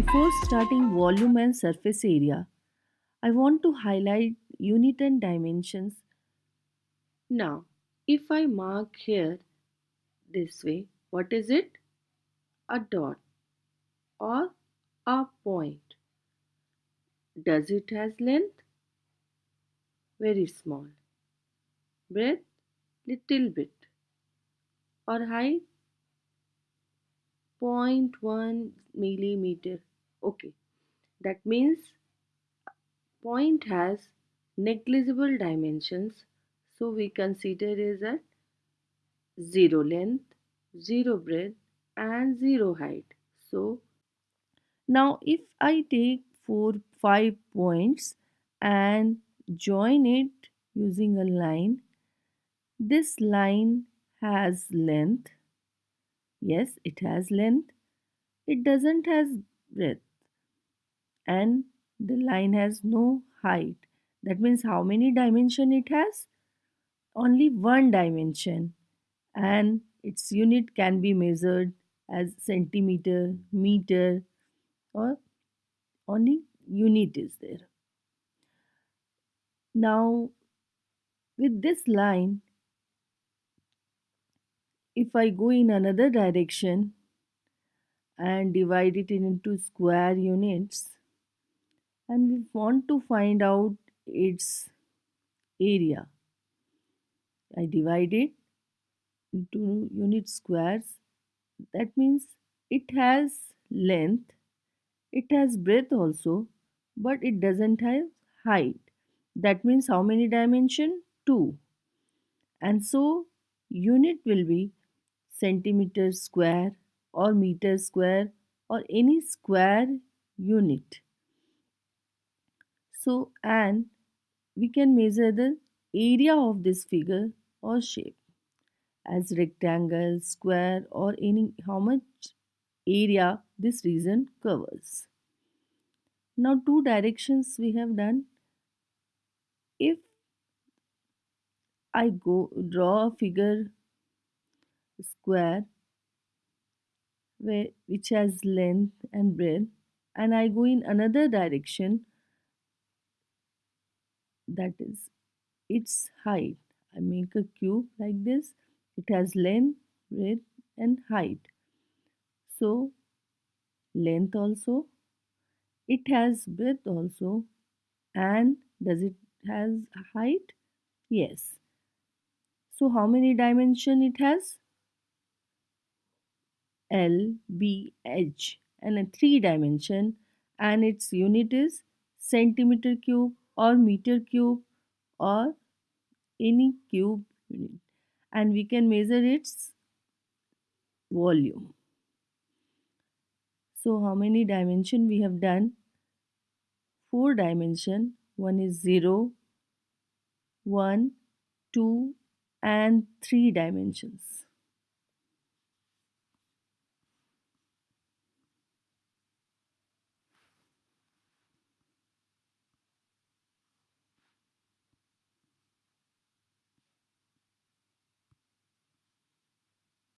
Before starting volume and surface area, I want to highlight unit and dimensions. Now, if I mark here this way, what is it? A dot or a point. Does it has length? Very small. Breadth? Little bit. Or height? 0.1 millimeter. Okay, that means point has negligible dimensions. So we consider is at zero length, zero breadth and zero height. So now if I take four five points and join it using a line this line has length. Yes it has length. It doesn't has breadth and the line has no height. That means how many dimension it has? Only one dimension. And its unit can be measured as centimeter meter or only unit is there. Now with this line if I go in another direction and divide it into square units and we want to find out its area. I divide it into unit squares. That means it has length it has breadth also but it doesn't have height. That means how many dimension? 2 and so unit will be centimeter square or meter square or any square unit. So and we can measure the area of this figure or shape as rectangle, square or any how much area this region covers. Now two directions we have done. If I go draw a figure square where, which has length and breadth and I go in another direction that is its height. I make a cube like this. It has length, breadth and height. So length also, it has breadth also and does it has height? Yes. So how many dimension it has? L, B, H and a three dimension and its unit is centimeter cube or meter cube or any cube unit and we can measure its volume. So how many dimension we have done? Four dimension. One is 0, 1, 2 and 3 dimensions.